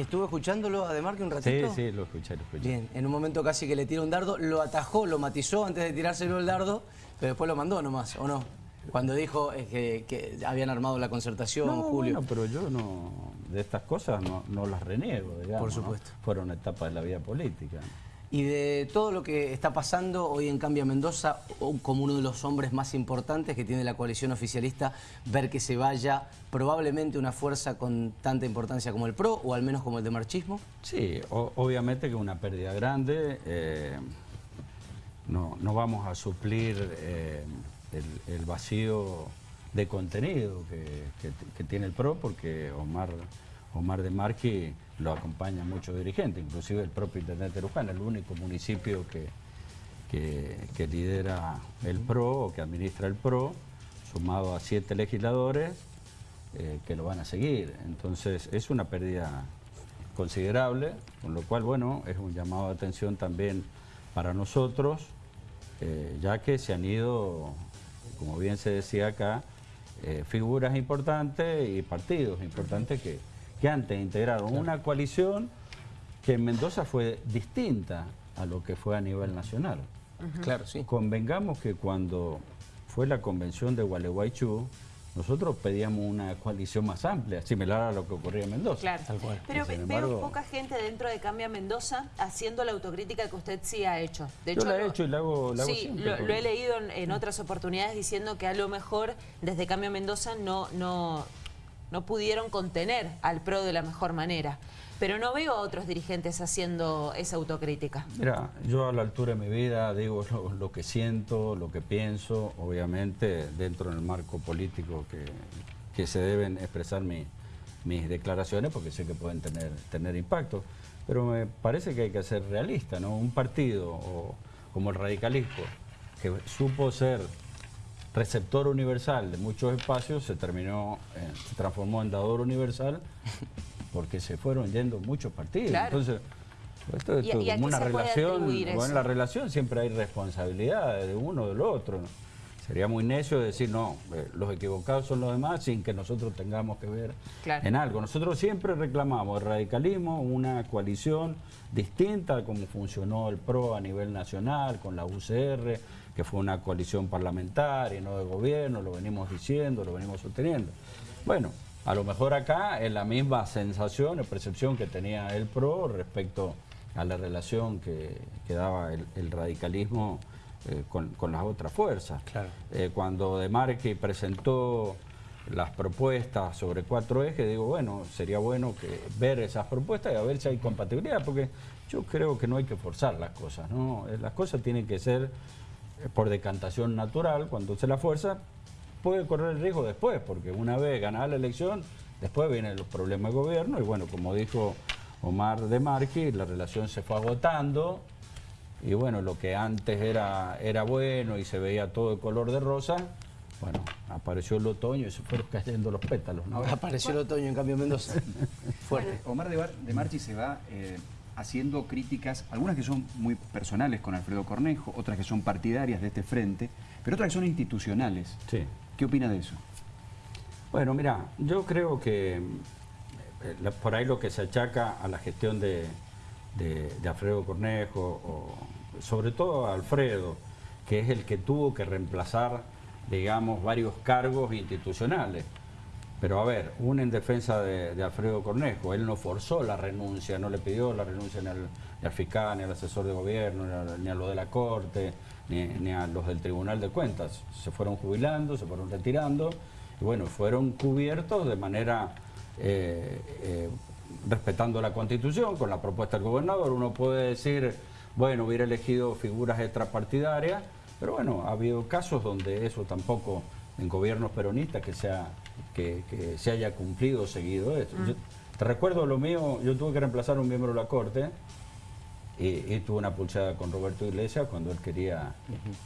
estuve escuchándolo a que un ratito. Sí, sí, lo escuché, lo escuché. Bien, en un momento casi que le tira un dardo, lo atajó, lo matizó antes de tirárselo el dardo, pero después lo mandó nomás, ¿o no? Cuando dijo eh, que, habían armado la concertación, Julio. Bueno, pero yo no, de estas cosas no, las reniego, digamos. Por supuesto. Fueron etapas de la vida política. Y de todo lo que está pasando hoy en Cambia Mendoza, como uno de los hombres más importantes que tiene la coalición oficialista, ver que se vaya probablemente una fuerza con tanta importancia como el PRO, o al menos como el de marchismo? Sí, obviamente que es una pérdida grande. Eh, no, no, vamos a suplir eh, el, vacío de contenido que, tiene el PRO, porque Omar, Omar de Marqui lo acompaña muchos dirigentes, inclusive el propio intendente Luján, el único municipio que, que, lidera el PRO o que administra el PRO, sumado a siete legisladores eh, que lo van a seguir. Entonces es una pérdida considerable, con lo cual, bueno, es un llamado de atención también para nosotros, eh, ya que se han ido, como bien se decía acá, eh, figuras importantes y partidos importantes que que antes integraron una coalición que en Mendoza fue distinta a lo que fue a nivel nacional. Claro, sí. Convengamos que cuando fue la convención de Gualeguaychú, nosotros pedíamos una coalición más amplia, similar a lo que ocurría en Mendoza. Claro, pero veo poca gente dentro de Cambia Mendoza haciendo la autocrítica que usted sí ha hecho. De hecho, Yo la he hecho y la hago, la Sí, lo, he leído en, otras oportunidades diciendo que a lo mejor desde Cambia Mendoza no, no, no pudieron contener al PRO de la mejor manera. Pero no veo a otros dirigentes haciendo esa autocrítica. Mira, yo a la altura de mi vida digo lo, que siento, lo que pienso, obviamente dentro del marco político que, que se deben expresar mis declaraciones porque sé que pueden tener, tener impacto. Pero me parece que hay que ser realista, ¿no? Un partido como el radicalismo que supo ser receptor universal de muchos espacios se terminó, eh, se transformó en dador universal porque se fueron yendo muchos partidos. Entonces, esto es como una relación, en la relación siempre hay responsabilidad de uno o del otro. Sería muy necio decir, no, eh, los equivocados son los demás sin que nosotros tengamos que ver en algo. Nosotros siempre reclamamos el radicalismo, una coalición distinta a cómo funcionó el PRO a nivel nacional, con la UCR, que fue una coalición parlamentaria, no de gobierno, lo venimos diciendo, lo venimos sosteniendo. Bueno, a lo mejor acá es la misma sensación o percepción que tenía el PRO respecto a la relación que, daba el, radicalismo eh, con, las otras fuerzas. Eh, cuando De Marque presentó las propuestas sobre cuatro ejes, digo, bueno, sería bueno que ver esas propuestas y a ver si hay compatibilidad, porque yo creo que no hay que forzar las cosas, ¿no? Eh, las cosas tienen que ser por decantación natural, cuando se la fuerza, puede correr el riesgo después, porque una vez ganada la elección, después vienen los problemas de gobierno, y bueno, como dijo Omar de Marqui, la relación se fue agotando, y bueno, lo que antes era, era bueno y se veía todo de color de rosa, bueno, apareció el otoño y se fueron cayendo los pétalos. ¿no? Apareció el otoño en cambio Mendoza. Fuerte. Omar de, de Marchi se va eh, haciendo críticas, algunas que son muy personales con Alfredo Cornejo, otras que son partidarias de este frente, pero otras que son institucionales. Sí. ¿Qué opina de eso? Bueno, mira, yo creo que eh, por ahí lo que se achaca a la gestión de, Alfredo Cornejo, o sobre todo a Alfredo, que es el que tuvo que reemplazar, digamos, varios cargos institucionales. Pero a ver, una en defensa de, Alfredo Cornejo, él no forzó la renuncia, no le pidió la renuncia ni al, fiscal, ni al asesor de gobierno, ni a, los de la Corte, ni, a los del Tribunal de Cuentas. Se fueron jubilando, se fueron retirando, y bueno, fueron cubiertos de manera eh, eh, respetando la Constitución, con la propuesta del gobernador. Uno puede decir, bueno, hubiera elegido figuras extrapartidarias, pero bueno, ha habido casos donde eso tampoco en gobiernos peronistas que se, que, se haya cumplido o seguido esto. Mm. te recuerdo lo mío, yo tuve que reemplazar a un miembro de la Corte y, tuve una pulsada con Roberto Iglesias cuando él quería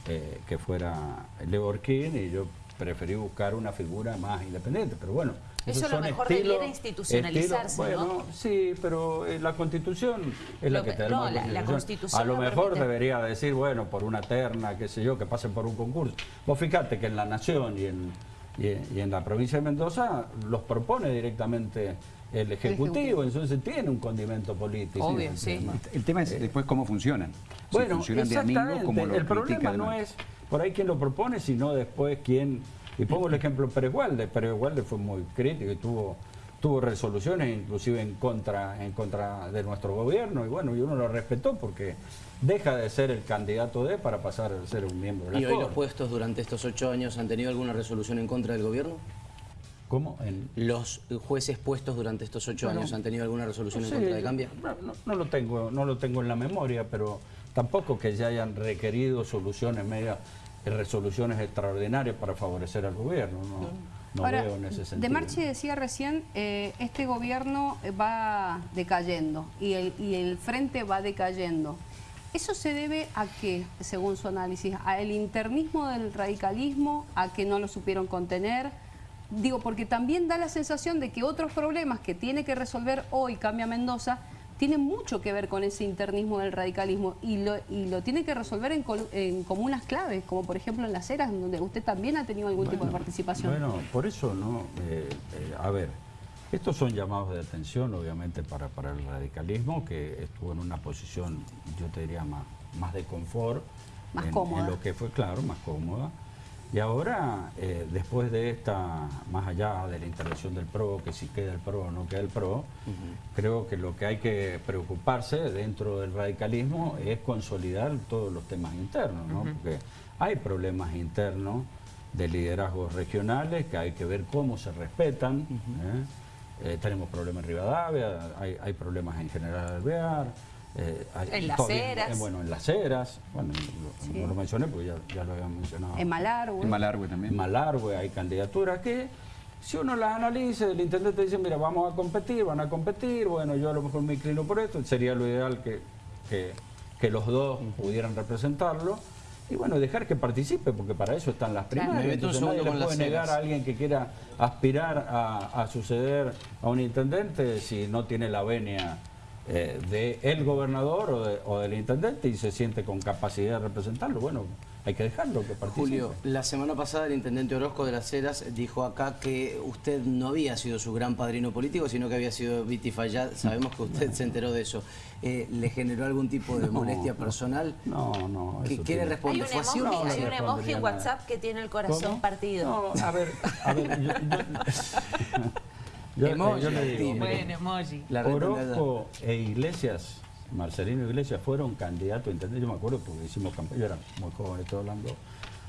eh, que fuera Leo Orquín y yo preferí buscar una figura más independiente, pero bueno. Eso lo mejor debiera institucionalizarse, bueno, Sí, pero eh, la Constitución es la que tenemos. No, la, Constitución A lo, mejor debería decir, bueno, por una terna, qué sé yo, que pasen por un concurso. Vos fíjate que en La Nación y en, y, en la provincia de Mendoza los propone directamente el Ejecutivo, entonces tiene un condimento político. Obvio, el sí. tema. El tema es después cómo funcionan. Si Bueno, funcionan de como lo el problema no es por ahí quien lo propone, sino después quién... Y pongo el ejemplo de Pérez Gualde. Pérez Gualde fue muy crítico y tuvo tuvo resoluciones inclusive en contra en contra de nuestro gobierno y bueno y uno lo respetó porque deja de ser el candidato de para pasar a ser un miembro de la ¿Y hoy los puestos durante estos ocho años han tenido alguna resolución en contra del gobierno? ¿Cómo? En- ¿Los jueces puestos durante estos ocho Bueno, años han tenido alguna resolución No en contra de Cambia? No, lo tengo, no lo tengo en la memoria, pero tampoco que ya hayan requerido soluciones medias, resoluciones extraordinarias para favorecer al gobierno. No, no Ahora, veo en ese sentido. De Marchi decía recién, eh, este gobierno va decayendo y el, y el frente va decayendo. ¿Eso se debe a qué, según su análisis? ¿A el internismo del radicalismo? ¿A que no lo supieron contener? Digo, porque también da la sensación de que otros problemas que tiene que resolver hoy Cambia Mendoza tienen mucho que ver con ese internismo del radicalismo y lo, y lo tiene que resolver en, col- en comunas claves, como por ejemplo en Las Heras, donde usted también ha tenido algún tipo de participación. Bueno, por eso no. eh, eh, a ver, estos son llamados de atención, obviamente, para, para el radicalismo, que estuvo en una posición, yo te diría, más, más de confort. Más en, cómoda. En lo que fue, claro, más cómoda. Y ahora, eh, después de esta, más allá de la intervención del PRO, que si queda el PRO o no queda el PRO, creo que lo que hay que preocuparse dentro del radicalismo es consolidar todos los temas internos, ¿no? Porque hay problemas internos de liderazgos regionales que hay que ver cómo se respetan. ¿eh? Eh, tenemos problemas en Rivadavia, hay, hay problemas en General Alvear. Eh, hay- En Las todavía- Heras. eh, bueno, en Las Heras. Bueno, lo- no lo mencioné porque ya, ya lo había mencionado. En Malargüe. En Malargüe En también. Malargüe hay candidaturas que, si uno las analiza, el intendente dice, mira, vamos a competir, van a competir, bueno, yo a lo mejor me inclino por esto, sería lo ideal que, que, que los dos pudieran representarlo. Y bueno, dejar que participe, porque para eso están las Claro. primarias. Un Entonces nadie le puede Las negar a alguien que quiera aspirar a, a suceder a un intendente si no tiene la venia eh, de el gobernador o, de- o del intendente y se siente con capacidad de representarlo. Bueno, hay que dejarlo que participe. Julio, la semana pasada el intendente Orozco de las Heras dijo acá que usted no había sido su gran padrino político, sino que había sido Viti Fayad. Sabemos que usted se enteró de eso. Eh, ¿Le generó algún tipo de molestia no. personal? No, no. ¿Qué eso quiere tiene- Hay responder? un ¿Fue así o emoji, no? no hay un emoji en nada. WhatsApp que tiene el corazón ¿Cómo? partido. No, a ver, a ver, yo, yo- yo- Emoji, yo le digo, activo. mire, Bueno, emoji. La red Orozco e Iglesias, Marcelino Iglesias, fueron candidatos a intendente. Yo me acuerdo porque hicimos campaña, yo era muy joven, estoy hablando,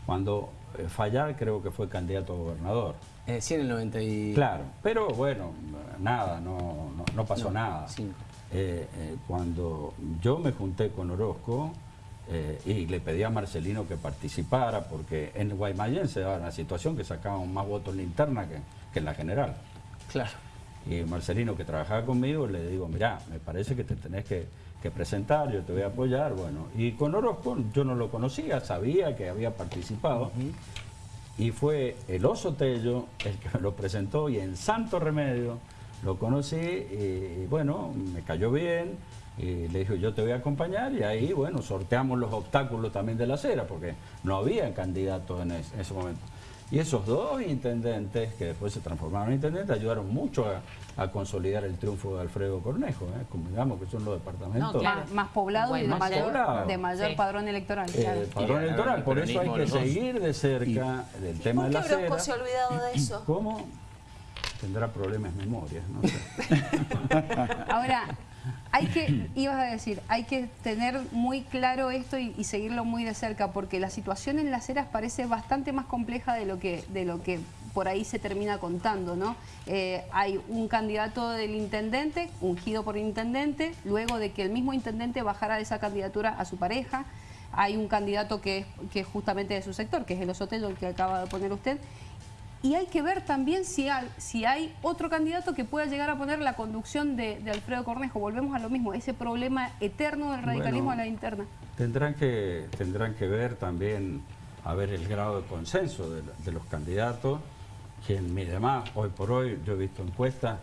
cuando eh, Fallar creo que fue candidato a gobernador. Eh, sí, en el 90 y... Claro, pero bueno, nada, no, no, no pasó No, nada. Eh, eh, cuando yo me junté con Orozco eh, y le pedí a Marcelino que participara, porque en Guaymallén se daba la situación que sacaban más votos en la interna que, que en la general. Claro. Y Marcelino, que trabajaba conmigo, le digo, mirá, me parece que te tenés que, que presentar, yo te voy a apoyar. Bueno, y con Orozco yo no lo conocía, sabía que había participado. Y fue el Oso Tello el que me lo presentó y en Santo Remedio lo conocí y, bueno, me cayó bien. Y le dije, yo te voy a acompañar y ahí, bueno, sorteamos los obstáculos también de la acera, porque no había candidatos en ese momento. Y esos dos intendentes, que después se transformaron en intendentes, ayudaron mucho a, a consolidar el triunfo de Alfredo Cornejo, ¿eh? como digamos que son los departamentos. No, claro. Más, más poblado y de más mayor, poblado. de mayor Sí. padrón electoral. Eh, claro. padrón Y, electoral, el por eso hay que seguir de cerca del tema ¿Por de qué la Orozco acera. se ha olvidado de eso? ¿Cómo? Tendrá problemas de memoria, no sé. Ahora, hay que, ibas a decir, hay que tener muy claro esto y, seguirlo muy de cerca, porque la situación en las eras parece bastante más compleja de lo que, de lo que por ahí se termina contando, ¿no? Eh, hay un candidato del intendente, ungido por el intendente, luego de que el mismo intendente bajara de esa candidatura a su pareja, hay un candidato que es, que justamente de su sector, que es el Osotello, el que acaba de poner usted, y hay que ver también si hay, si hay otro candidato que pueda llegar a poner la conducción de, de Alfredo Cornejo. Volvemos a lo mismo, ese problema eterno del radicalismo Bueno. a la interna. Tendrán que, tendrán que ver también, a ver el grado de consenso de, de los candidatos, quien mide más, hoy por hoy yo he visto encuestas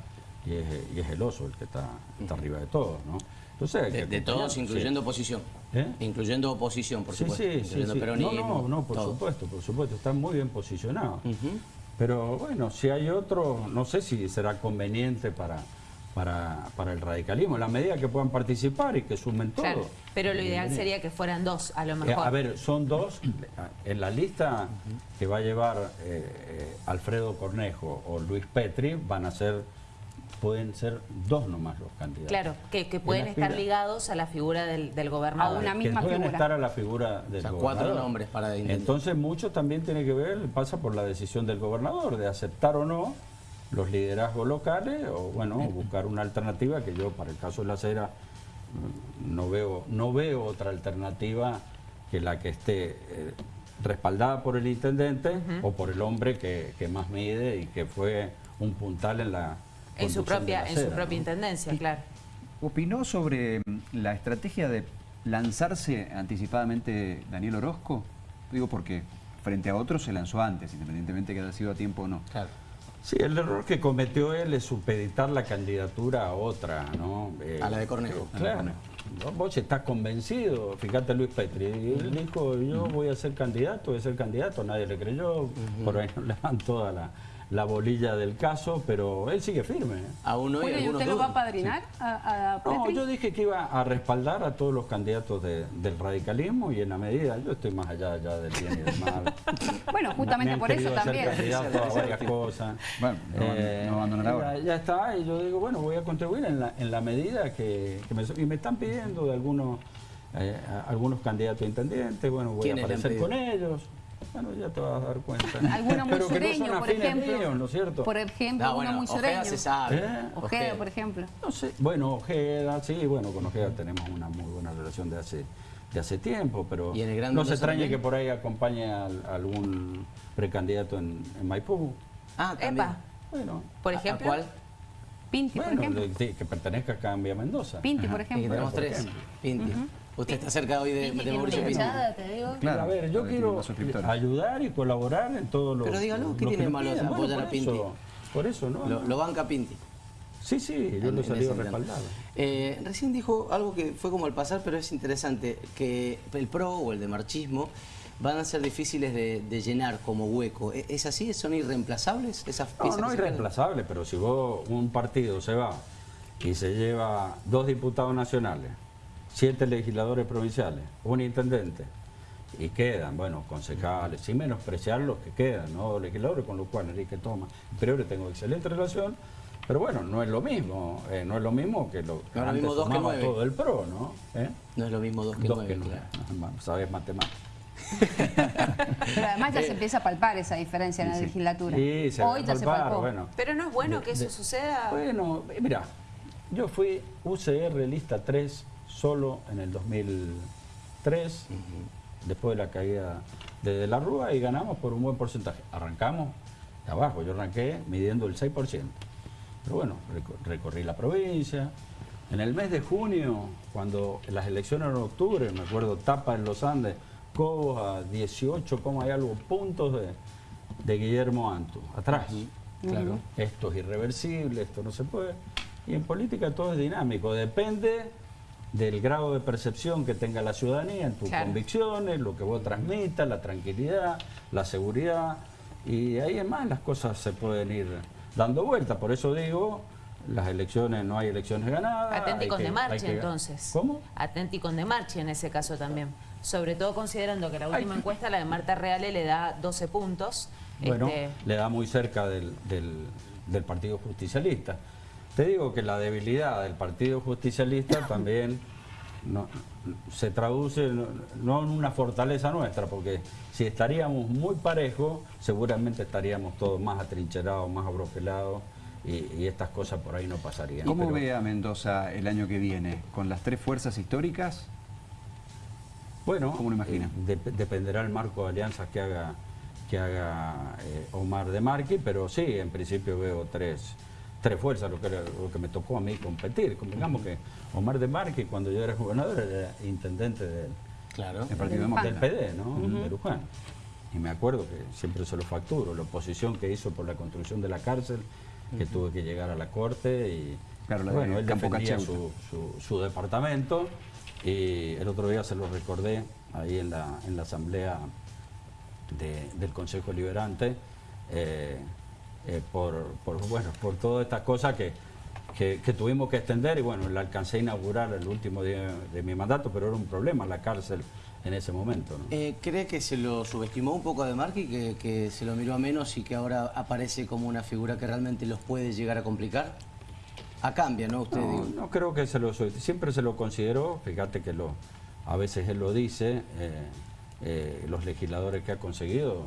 y es, y es el oso el que está, está arriba de todos, ¿no? Entonces, De, que de todos, incluyendo sí. oposición. ¿Eh? Incluyendo oposición, por Sí, supuesto. sí, sí, sí. No, no, no, por todo. supuesto, por supuesto, están muy bien posicionados. Ujú. Pero bueno, si hay otro, no sé si será conveniente para, para, para el radicalismo, en la medida que puedan participar y que sumen todo. Claro, pero lo ideal Bienvenido. sería que fueran dos, a lo Eh, mejor. a ver, son dos. En la lista que va a llevar eh, eh, Alfredo Cornejo o Luis Petri van a ser, pueden ser dos nomás los candidatos. Claro, que, que pueden estar aspira- ligados a la figura del, del gobernador. A una que misma pueden figura. estar a la figura del O sea, gobernador. cuatro nombres para. Entonces mucho también tiene que ver, pasa por la decisión del gobernador de aceptar o no los liderazgos locales o bueno, buscar una alternativa que yo para el caso de la acera mm, no veo, no veo otra alternativa que la que esté eh, respaldada por el intendente o por el hombre que, que más mide y que fue un puntal en la en su de propia, en su propia intendencia, claro. ¿Opinó sobre mm, la estrategia de lanzarse anticipadamente Daniel Orozco? Digo porque frente a otros se lanzó antes, independientemente que haya sido a tiempo o no. Claro. Sí, el error que cometió él es supeditar la candidatura a otra, ¿no? Eh, A la de Cornejo. eh, Claro. ¿no? Vos estás convencido, fíjate Luis Petri, él dijo, yo voy a ser candidato, voy a ser candidato, nadie le creyó, por ahí no le dan toda la, la bolilla del caso, pero él sigue firme. ¿eh? Aún hoy Bueno, ¿y usted lo va a padrinar a, a No, yo dije que iba a respaldar a todos los candidatos de- del radicalismo y en la medida, yo estoy más allá ya del bien y del mal. Bueno, Me justamente por eso también. candidato a varias cosas. Bueno, no- no abandonar ya- ahora. Ya, está, y yo digo, bueno, voy a contribuir en la, en la medida que, que me... Y me están pidiendo de algunos, eh, algunos candidatos a intendentes, bueno, voy a ¿Quiénes le han aparecer con ellos. Bueno, ya te vas a dar cuenta. Alguno muy Pero que no por ejemplo. míos, ¿no es cierto? Por ejemplo, No, uno bueno, muy Ojeda sureño. se sabe. ¿Eh? Ojeda, por ejemplo. No sé, bueno, Ojeda, sí, bueno, con Ojeda tenemos una muy buena relación de hace, de hace tiempo, pero ¿Y en el no se extrañe que por ahí acompañe a, a algún precandidato en, en Maipú. Ah, también. Epa, Bueno, por ¿A- a ejemplo. cuál? Pinti, por bueno ejemplo. de- de- que pertenezca a Cambia Mendoza. Pinti, por Y ejemplo. tenemos ¿por tres. Pinti. Usted está cerca hoy de, de Mauricio hinchada, te digo. Claro, a ver, yo quiero ayudar y colaborar en todo lo Pero dígalo, lo ¿qué que tiene me malo apoyar Bueno, a Pinti? eso- Por eso, ¿no? Lo, lo banca Pinti. Sí, sí, yo en- lo he salido respaldado. Eh, recién dijo algo que fue como al pasar, pero es interesante, que el PRO o el de marchismo van a ser difíciles de, de llenar como hueco. ¿E- ¿Es así? ¿Son irreemplazables esas No, piezas no que es se quedan? reemplazable, pero si vos, un partido se va y se lleva dos diputados nacionales, siete legisladores provinciales, un intendente, y quedan, bueno, concejales, sin menospreciar los que quedan, ¿no? Legisladores con los cuales Enrique Toma, Priore tengo excelente relación, pero bueno, no es lo mismo, eh, no es lo mismo que lo que No lo antes mismo dos que sumaba nueve. todo el PRO, ¿no? ¿Eh? No es lo mismo dos que Dos nueve, que nueve, claro. sabes matemáticas. Pero además ya se empieza a palpar esa diferencia en la legislatura. Sí, se Hoy ya a se palpar, palpó. bueno. Pero no es bueno De- que eso de- suceda. Bueno, mira, yo fui UCR lista 3 solo en el 2003, después de la caída de, De la Rúa y ganamos por un buen porcentaje. Arrancamos de abajo, yo arranqué midiendo el 6%. Pero bueno, reco- recorrí la provincia. En el mes de junio, cuando las elecciones eran en octubre, me acuerdo, tapa en los Andes, Cobos a 18, como hay algo, puntos de, de Guillermo Antu, atrás. Claro. Esto es irreversible, esto no se puede. Y en política todo es dinámico, depende del grado de percepción que tenga la ciudadanía en tus Claro. convicciones, lo que vos transmitas, la tranquilidad, la seguridad. Y ahí en más las cosas se pueden ir dando vuelta. Por eso digo, las elecciones, no hay elecciones ganadas. Con que- de marcha que- entonces. ¿Cómo? Atenti con de marcha en ese caso también. Sobre todo considerando que la última Ay. encuesta, la de Marta Reale, le da 12 puntos. Bueno, Este, le da muy cerca del, del- del Partido Justicialista. Te digo que la debilidad del Partido Justicialista también no- se traduce no, no en una fortaleza nuestra, porque si estaríamos muy parejos, seguramente estaríamos todos más atrincherados, más abroquelados, y, y estas cosas por ahí no pasarían. ¿Cómo Pero- ve a Mendoza el año que viene? ¿Con las tres fuerzas históricas? Bueno, ¿Cómo lo imagina? eh, dep- dependerá el marco de alianzas que haga que haga eh, Omar de Marqui, pero sí, en principio veo tres, tres fuerzas, lo que, era- lo que me tocó a mí competir. Convengamos que Omar de Marqui, cuando yo era gobernador, era intendente del, Claro. El Partido Luján. del. PD, ¿no? De Luján. Y me acuerdo que siempre se lo facturo, la oposición que hizo por la construcción de la cárcel, que tuve que llegar a la corte y Claro, la de bueno, él defendía su, su- su departamento y el otro día se lo recordé ahí en la, en la asamblea de- del Consejo Liberante eh, eh, por, por, bueno, por todas estas cosas que que, que tuvimos que extender y bueno, la alcancé a inaugurar el último día de mi mandato, pero era un problema la cárcel en ese momento. ¿no? Eh, ¿Cree que se lo subestimó un poco a De Marchi, que, que se lo miró a menos y que ahora aparece como una figura que realmente los puede llegar a complicar? A cambio, ¿no? Usted No, no creo que se lo siempre se lo consideró, fíjate que lo a veces él lo dice, eh, eh, los legisladores que ha conseguido,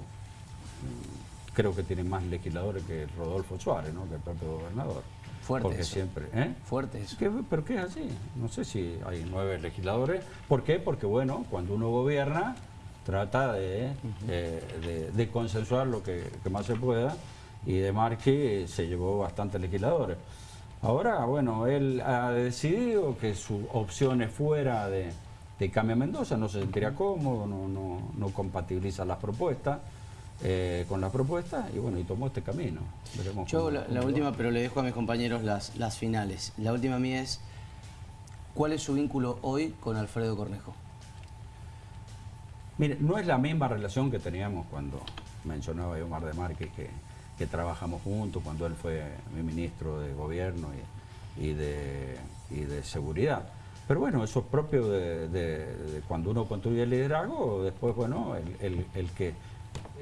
creo que tienen más legisladores que Rodolfo Suárez, ¿no? que el propio gobernador. Fuerte Porque eso. siempre, ¿eh? Fuerte eso. ¿Qué- ¿Pero qué es así? No sé si hay nueve legisladores. ¿Por qué? Porque, bueno, cuando uno gobierna, trata de, eh, de- de consensuar lo que, que más se pueda y de Marchi se llevó bastantes legisladores. Ahora, bueno, él ha decidido que su opción es fuera de, de Cambia Mendoza, no se sentiría cómodo, no, no, no compatibiliza las propuestas eh, con las propuestas y bueno, y tomó este camino. Veremos Yo cómo- la, la cómo última, pero le dejo a mis compañeros las, las finales. La última mía es, ¿cuál es su vínculo hoy con Alfredo Cornejo? Mire, no es la misma relación que teníamos cuando mencionaba yo Omar de Márquez que, que trabajamos juntos, cuando él fue mi ministro de gobierno y, y de, y de seguridad. Pero bueno, eso es propio de, de- de cuando uno construye el liderazgo, después, bueno, el, el- el que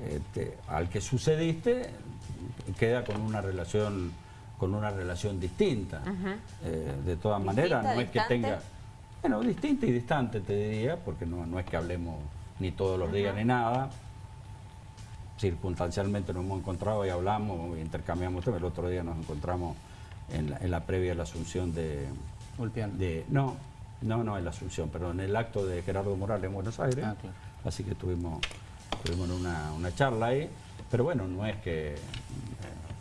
este, al que sucediste queda con una relación con una relación distinta. Eh, de todas maneras, ¿Distinta, no es que tenga bueno, distinta y distante te diría, porque no, no es que hablemos ni todos los días ni nada. Circunstancialmente nos hemos encontrado y hablamos, intercambiamos temas. El otro día nos encontramos en la, en la previa a la asunción de, de... No, no, no en la asunción, pero en el acto de Gerardo Morales en Buenos Aires. Ah, claro. Así que tuvimos, tuvimos una, una charla ahí. Pero bueno, no es que eh,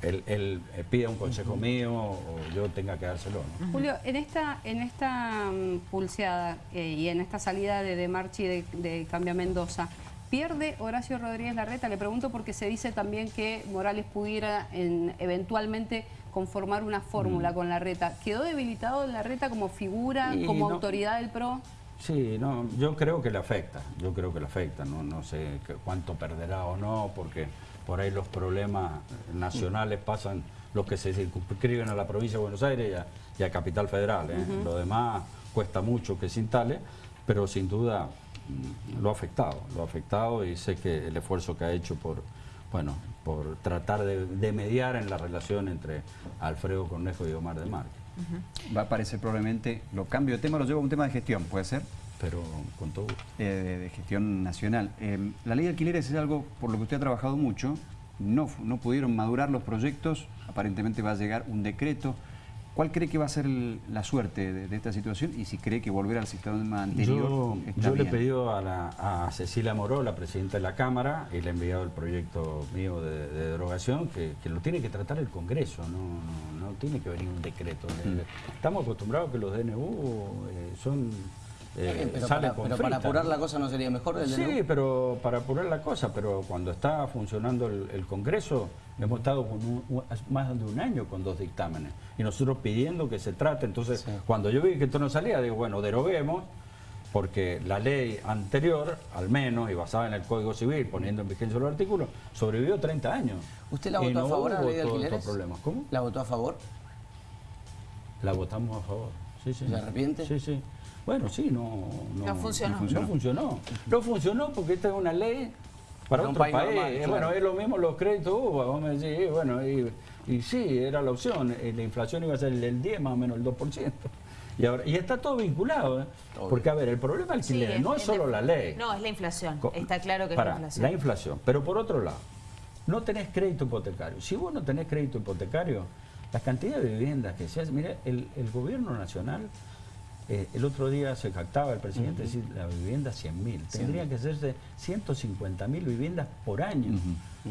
él, él, eh, pida un consejo mío o yo tenga que dárselo. ¿no? Julio, en esta, en esta mm, pulseada eh, y en esta salida de, de Marchi de, de Cambia Mendoza, ¿pierde Horacio Rodríguez Larreta? Le pregunto porque se dice también que Morales pudiera en- eventualmente conformar una fórmula con Larreta. ¿Quedó debilitado Larreta como figura, Y como no- autoridad del PRO? Sí, no, yo creo que le afecta, yo creo que le afecta, no, no sé cuánto perderá o no, porque por ahí los problemas nacionales pasan los que se circunscriben a la provincia de Buenos Aires y a, y a Capital Federal. ¿eh? Lo demás cuesta mucho que se instale, pero sin duda mm, lo ha afectado, lo ha afectado y sé que el esfuerzo que ha hecho por, bueno, por tratar de, de mediar en la relación entre Alfredo Cornejo y Omar de Márquez. Va a aparecer probablemente, lo cambio de tema, lo llevo a un tema de gestión, ¿puede ser? Pero con todo gusto. Eh, de, de gestión nacional. Eh, la ley de alquileres es algo por lo que usted ha trabajado mucho. No, no pudieron madurar los proyectos. Aparentemente va a llegar un decreto. ¿Cuál cree que va a ser el- la suerte de, de esta situación? Y si cree que volver al sistema anterior Yo, está yo le he pedido a, la- a Cecilia Moró, la presidenta de la Cámara, y le he enviado el proyecto mío de, de derogación, que, que lo tiene que tratar el Congreso, no, no, no tiene que venir un decreto. Mm. Estamos acostumbrados que los DNU eh, son... eh, pero salen para, con pero para apurar la cosa no sería mejor el Sí, pero para apurar la cosa, pero cuando está funcionando el, el Congreso, hemos estado con un- un- más de un año con dos dictámenes y nosotros pidiendo que se trate. Entonces, Sí. cuando yo vi que esto no salía, digo, bueno, deroguemos, porque la ley anterior, al menos, y basada en el Código Civil, poniendo en vigencia los artículos, sobrevivió 30 años. ¿Usted la votó a favor a la ley de alquileres? ¿Cómo? ¿La votó a favor? La votamos a favor. Sí, sí. ¿Se arrepiente? Sí, sí. Bueno, sí, no, no, No funcionó. No funcionó. No funcionó. No funcionó porque esta es una ley para un otro país país. normal, claro. Bueno, es lo mismo los créditos UBA, vamos a decir, bueno, y, y sí, era la opción. Eh, La inflación iba a ser el 10 más o menos el 2%. Y, ahora, y está todo vinculado, ¿eh? Porque a ver, el problema del Sí, alquiler no es solo de- la ley. No, es la inflación. Está claro que es la inflación. La inflación. Pero por otro lado, no tenés crédito hipotecario. Si vos no tenés crédito hipotecario, la cantidad de viviendas que se hace, mire, el, el gobierno nacional, eh, el otro día se jactaba el presidente de decir la vivienda 100.000. Tendría que hacerse 150.000 viviendas por año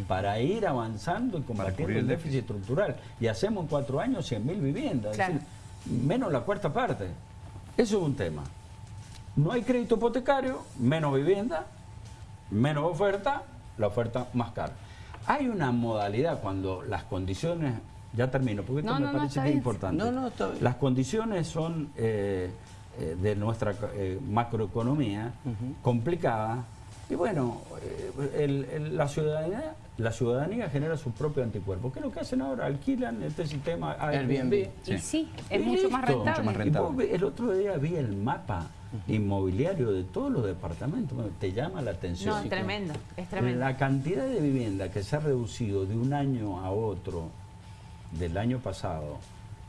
para ir avanzando y combatiendo el el déficit estructural. Y hacemos en cuatro años 100.000 viviendas. Claro. Es decir, menos la cuarta parte. Eso es un tema. No hay crédito hipotecario, menos vivienda, menos oferta, la oferta más cara. Hay una modalidad cuando las condiciones, ya termino, porque esto No, me no, no, parece está que es importante. No, no, está bien. Las condiciones son eh, eh, de nuestra eh, macroeconomía complicadas Y bueno, eh, el- el- la, ciudadanía, la ciudadanía genera su propio anticuerpo. ¿Qué es lo que hacen ahora? Alquilan este sistema Airbnb. Airbnb. Y sí, es Y mucho más rentable. Mucho más Y rentable. vos ve- el otro día vi el mapa inmobiliario de todos los departamentos. Bueno, te llama la atención. No, es tremendo, es tremendo. La cantidad de vivienda que se ha reducido de un año a otro del año pasado,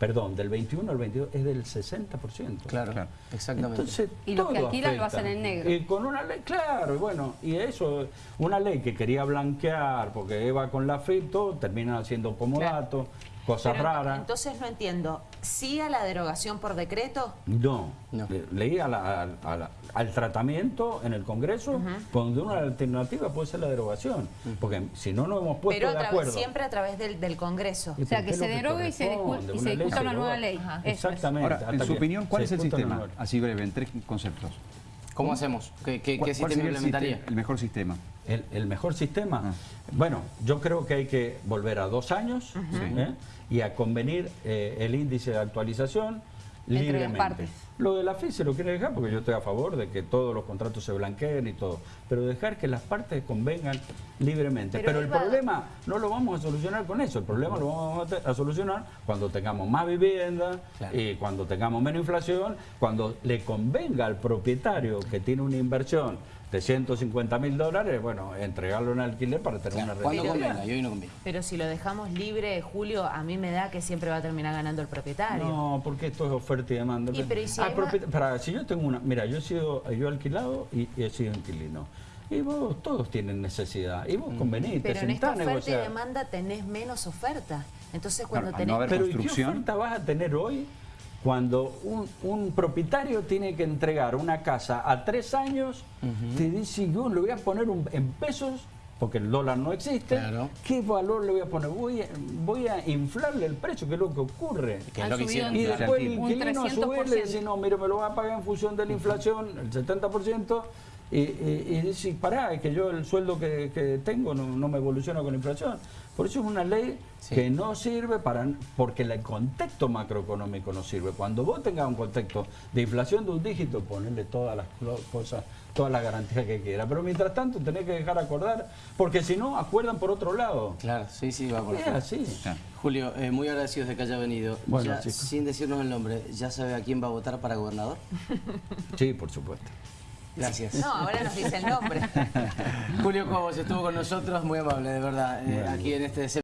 perdón, del 21 al 22, es del 60%. Claro, Claro. exactamente. Entonces, Y los que alquilan lo hacen en negro. Y con una ley, claro, y bueno, y eso, una ley que quería blanquear, porque iba con la FIP, todo, terminan haciendo comodato, cosas Pero raras. Entonces no entiendo, ¿sí a la derogación por decreto? No, No. Le- leí a la- al- tratamiento en el Congreso, donde una alternativa puede ser la derogación, porque si no nos hemos puesto Pero de acuerdo. siempre a través del, del Congreso. ¿Y O sea, que se derogue y se Una ley discuta se una nueva ley. Ajá. Exactamente. Ahora, en su opinión, ¿cuál es el una sistema? Así breve, en tres conceptos. ¿Cómo hacemos? ¿Qué, qué, ¿Cuál- qué cuál sistema el, implementaría? sistema- el mejor sistema? El, el mejor sistema, Ah. bueno, yo creo que hay que volver a dos años ¿eh? y a convenir eh, el índice de actualización Entre las libremente. partes. Lo de la FI se lo quiere dejar porque yo estoy a favor de que todos los contratos se blanqueen y todo, pero dejar que las partes convengan libremente. Pero el va- problema no lo vamos a solucionar con eso, el problema lo vamos a, solucionar cuando tengamos más vivienda Claro. y cuando tengamos menos inflación, cuando le convenga al propietario que tiene una inversión de 150 mil dólares, bueno, entregarlo en alquiler para tener Claro, una ¿Cuándo rentabilidad. convenga? Y hoy no conviene. Pero si lo dejamos libre, Julio, a mí me da que siempre va a terminar ganando el propietario. No, porque esto es oferta y demanda. Y, pero, ¿y si Si yo tengo una, mira, yo he sido, yo he alquilado y, y he sido inquilino. Y vos todos tienen necesidad. Y vos convenís, Pero te en esta oferta y demanda tenés menos oferta. Entonces cuando Claro, tenés... no haber Pero ¿y qué construcción. oferta vas a tener hoy cuando un, un propietario tiene que entregar una casa a tres años? Te dice, yo le voy a poner un- en pesos, porque el dólar no existe. Claro. ¿Qué valor le voy a poner? Voy a, voy a inflarle el precio, que es lo que ocurre. Que es lo que hicieron. Y después el inquilino a su vez le 300%. dice, no, mire, me lo va a pagar en función de la inflación, el 70%, y, y, y dice, pará, es que yo el sueldo que, que tengo no, no me evoluciona con la inflación. Por eso es una ley Sí. que no sirve para porque el contexto macroeconómico no sirve. Cuando vos tengas un contexto de inflación de un dígito, ponerle todas las cosas, todas las garantías que quiera. Pero mientras tanto tenés que dejar acordar, porque si no, acuerdan por otro lado. Claro, sí, sí, va por Es así. Claro. Julio, eh, muy agradecidos de que haya venido. Bueno, Ya, sin decirnos el nombre, ¿ya sabe a quién va a votar para gobernador? Sí, por supuesto. Gracias. No, ahora nos dice el nombre. Julio Cobos estuvo con nosotros, muy amable, de verdad, eh, aquí en este